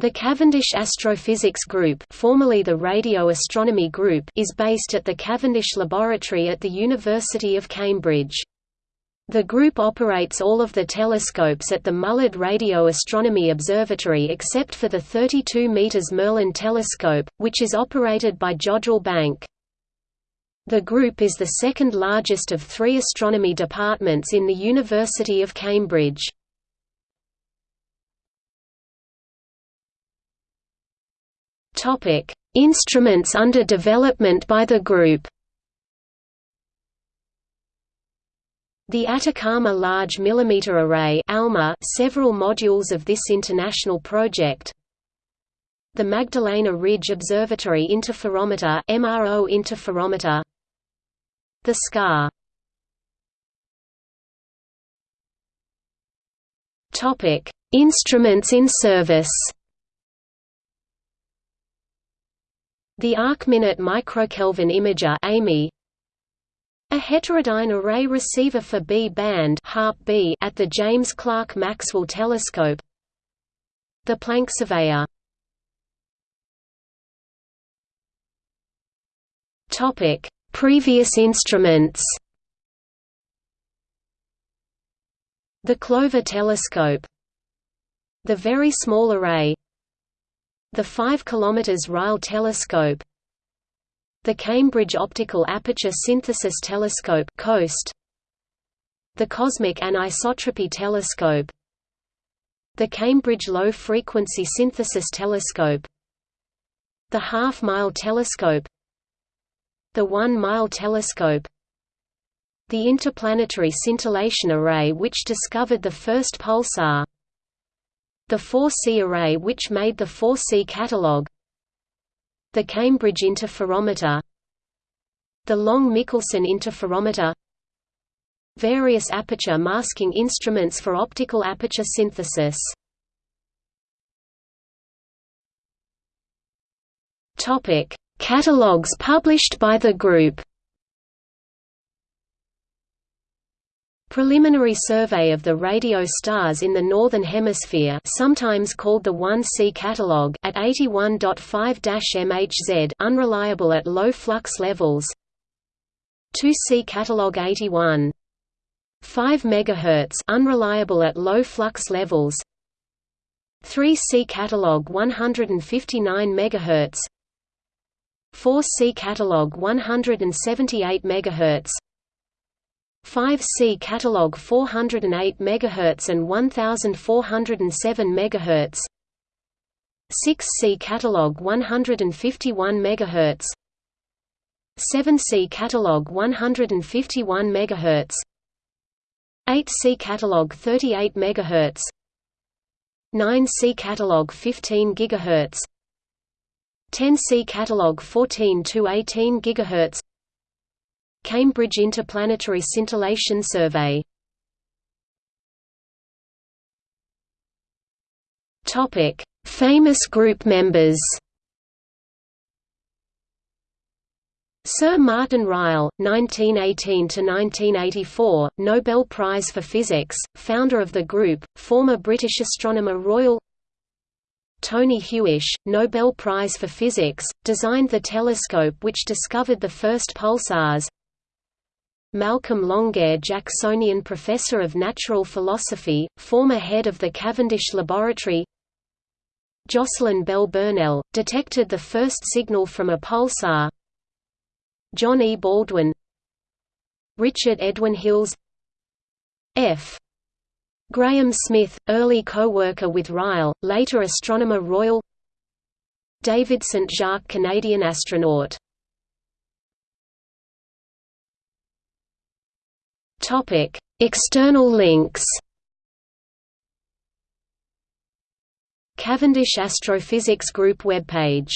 The Cavendish Astrophysics Group, formerly the Radio Astronomy Group, is based at the Cavendish Laboratory at the University of Cambridge. The group operates all of the telescopes at the Mullard Radio Astronomy Observatory except for the 32 m Merlin telescope, which is operated by Jodrell Bank. The group is the second largest of three astronomy departments in the University of Cambridge. Topic: Instruments under development by the group. The Atacama Large Millimeter Array ALMA, several modules of this international project. The Magdalena Ridge Observatory Interferometer MRO Interferometer. The SKA. Topic: Instruments in service. The arc-minute microkelvin imager AMI, a heterodyne array receiver for B-band at the James Clerk Maxwell Telescope. The Planck Surveyor. Previous instruments. The Clover Telescope. The Very Small Array the 5 km Ryle telescope The Cambridge Optical Aperture Synthesis Telescope COAST The Cosmic Anisotropy Telescope The Cambridge Low Frequency Synthesis Telescope The Half-Mile Telescope The One-Mile Telescope The Interplanetary Scintillation Array which discovered the first pulsar the 4C array which made the 4C catalog. The Cambridge interferometer. The Long-Michelson interferometer. Various aperture masking instruments for optical aperture synthesis. Catalogs published by the group Preliminary survey of the radio stars in the Northern Hemisphere sometimes called the 1C catalog at 81.5-MHz unreliable at low flux levels. 2C catalog 81 5 MHz unreliable at low flux levels. 3C catalog 159 MHz 4C catalog 178 MHz 5C catalog 408 MHz and 1407 MHz 6C catalog 151 MHz 7C catalog 151 MHz 8C catalog 38 MHz 9C catalog 15 GHz 10C catalog 14 to 18 GHz Cambridge Interplanetary Scintillation Survey Topic: Famous group members. Sir Martin Ryle, 1918–1984, Nobel Prize for Physics, founder of the group, former British astronomer Royal Tony Hewish, Nobel Prize for Physics, designed the telescope which discovered the first pulsars Malcolm Longair Jacksonian Professor of Natural Philosophy, former head of the Cavendish Laboratory Jocelyn Bell Burnell, detected the first signal from a pulsar John E. Baldwin Richard Edwin Hills F. Graham Smith, early co-worker with Ryle, later astronomer Royal David Saint-Jacques Canadian astronaut Topic: External links. Cavendish Astrophysics Group webpage